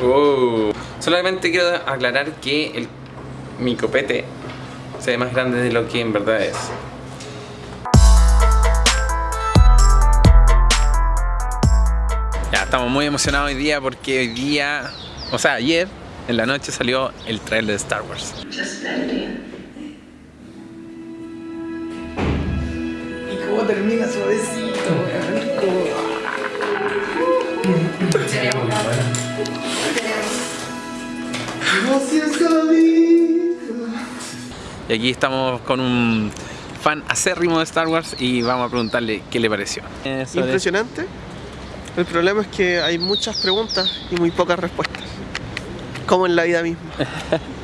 Oh. Solamente quiero aclarar que el, mi copete se ve más grande de lo que en verdad es. Ya, estamos muy emocionados hoy día porque hoy día, o sea, ayer en la noche salió el trailer de Star Wars. Y cómo termina suavecito, Y aquí estamos con un fan acérrimo de Star Wars y vamos a preguntarle qué le pareció. Impresionante. El problema es que hay muchas preguntas y muy pocas respuestas. Como en la vida misma.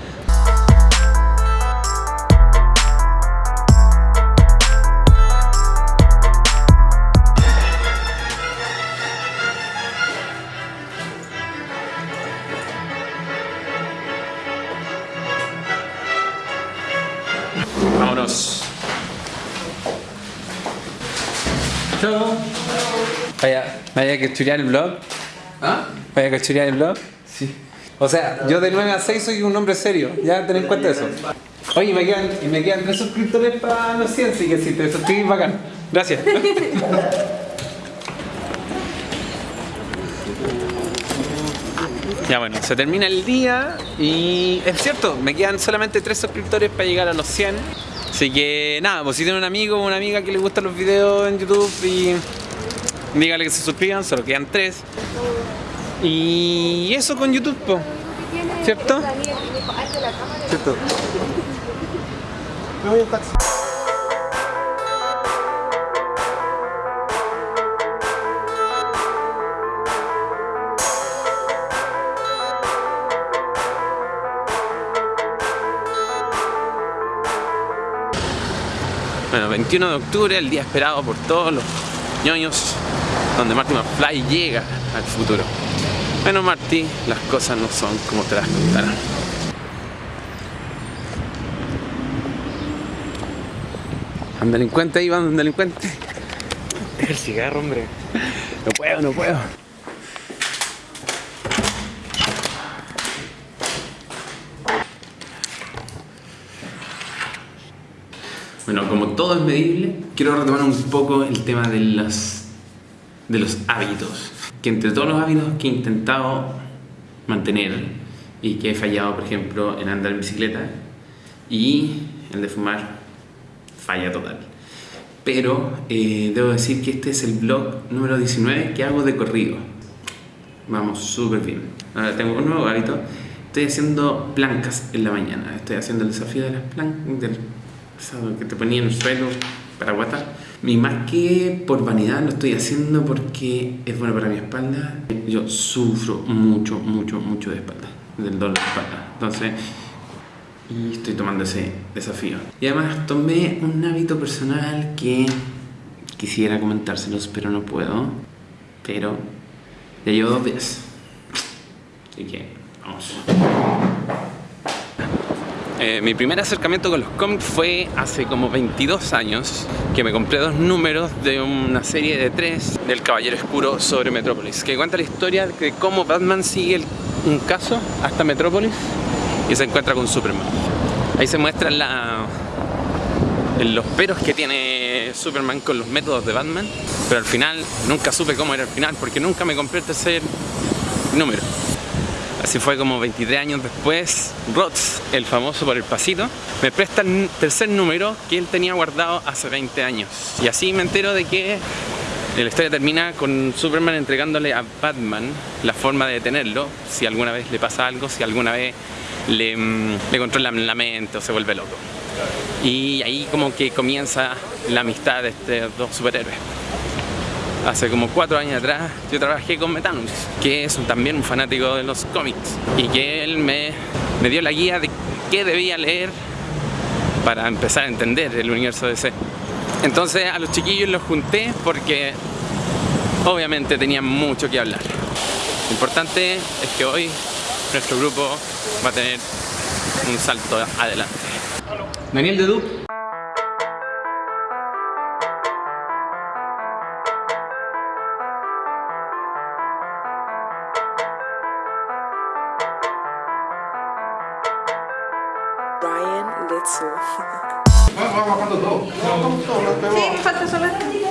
Vámonos. Chao. Vaya, vaya a cachurear el blog. ¿Ah? Vaya a cachurear el blog. Sí. O sea, yo de 9 a 6 soy un hombre serio. Ya ten en cuenta eso. Oye, me quedan, y me quedan 3 suscriptores para los 100, así que si te suscribís, bacán. Gracias. Ya bueno, se termina el día y es cierto, me quedan solamente 3 suscriptores para llegar a los 100. Así que nada, pues si tienen un amigo o una amiga que le gustan los videos en YouTube y dígale que se suscriban, solo quedan 3. Y eso con YouTube, po. ¿cierto? ¿Cierto? Me voy en taxi. Bueno, 21 de octubre, el día esperado por todos los ñoños, donde Marty McFly llega al futuro. Bueno, Marty, las cosas no son como te las contarán. Un delincuente ahí, va un delincuente. El cigarro, hombre. No puedo, no puedo. Bueno, como todo es medible, quiero retomar un poco el tema de los, de los hábitos. Que entre todos los hábitos que he intentado mantener y que he fallado, por ejemplo, en andar en bicicleta y el de fumar, falla total. Pero eh, debo decir que este es el vlog número 19 que hago de corrido. Vamos súper bien. Ahora tengo un nuevo hábito. Estoy haciendo plancas en la mañana. Estoy haciendo el desafío de las plancas, que te ponía en el suelo para aguantar. Y más que por vanidad lo estoy haciendo porque es bueno para mi espalda. Yo sufro mucho, mucho, mucho de espalda, del dolor de espalda. Entonces, y estoy tomando ese desafío. Y además tomé un hábito personal que quisiera comentárselos, pero no puedo. Pero ya llevo dos días. Así que, vamos. Eh, mi primer acercamiento con los cómics fue hace como 22 años que me compré dos números de una serie de tres del Caballero Oscuro sobre Metrópolis que cuenta la historia de cómo Batman sigue un caso hasta Metrópolis y se encuentra con Superman. Ahí se muestran los peros que tiene Superman con los métodos de Batman pero al final nunca supe cómo era el final porque nunca me compré el tercer número. Así fue como 23 años después, Roth, el famoso por el pasito, me presta el tercer número que él tenía guardado hace 20 años. Y así me entero de que la historia termina con Superman entregándole a Batman la forma de detenerlo, si alguna vez le pasa algo, si alguna vez le, mm, le controlan la mente o se vuelve loco. Y ahí como que comienza la amistad de estos dos superhéroes. Hace como cuatro años atrás yo trabajé con Metanus, que es también un fanático de los cómics y que él me, me dio la guía de qué debía leer para empezar a entender el universo DC. Entonces a los chiquillos los junté porque obviamente tenían mucho que hablar. Lo importante es que hoy nuestro grupo va a tener un salto adelante. Daniel de Dup. Kimetsu. Vamos todos, vemos. Sí, me falta solo esta chica.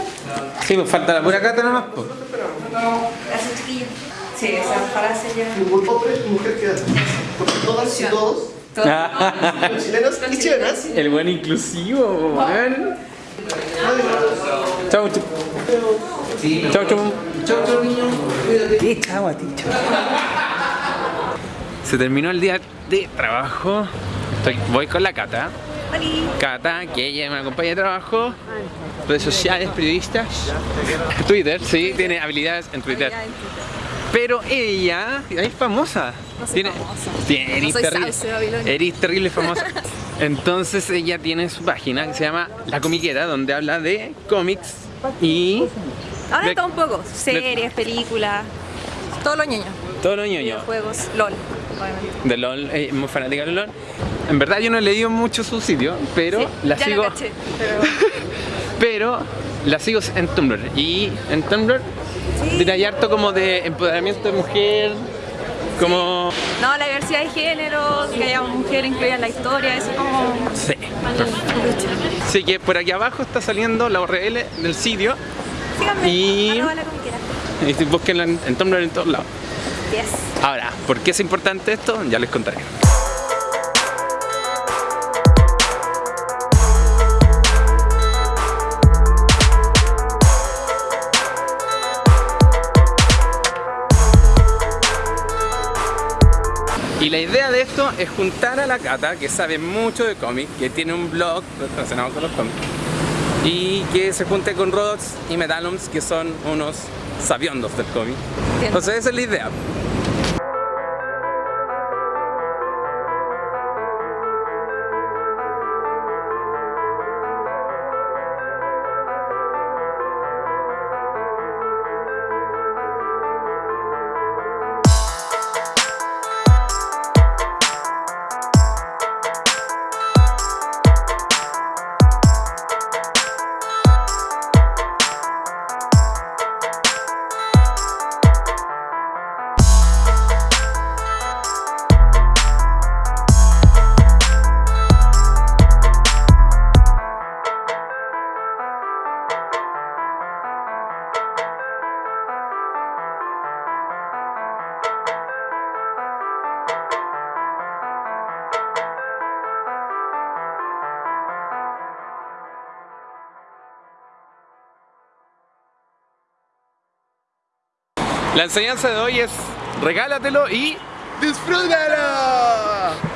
Sí, me falta la pura cata nomás. po. Esa chiquilla. Sí, esa frase ya. Ningún hombre y mujer queda. Porque todas y todos, Todo- chilenos y chilenas, El buen inclusivo, weón. Chau, chau. Chau, chau. ¿Qué chavo a ti, chavo? Se terminó el día de trabajo. Estoy, voy con la Cata. Cata, que ella es una compañía de trabajo. Redes sociales, periodistas. Twitter, sí, tiene habilidades en Twitter. Pero ella es famosa. No soy tiene, famosa. tiene- eres No soy terrible, Sauce eres terrible famosa. Entonces ella tiene su página que se llama La Comiquera, donde habla de cómics y Ahora De- todo un poco. Series, películas. Todo lo ñoño. todo lo ñoño. Videojuegos. LOL. Obviamente. De LOL, eh, muy fanática de LOL. En verdad yo no he leído mucho su sitio, pero Sí, la ya sigo. Lo caché, pero... Pero la sigo en Tumblr. Y en Tumblr Sí. ahí harto como de empoderamiento de mujer, como... No, la diversidad de género, que haya mujer incluida en la historia, eso como... Sí. Así que por aquí abajo está saliendo la URL del sitio. Síganme. Y- la. Y búsquenla en, en Tumblr en todos lados. Yes. Ahora, ¿por qué es importante esto? Ya les contaré. Esto es juntar a la Cata, que sabe mucho de cómics, que tiene un blog relacionado con los cómics, y que se junte con Rods y Medalums, que son unos sabiondos del cómic. Entonces esa es la idea. La enseñanza de hoy es regálatelo y ¡Disfrútalo!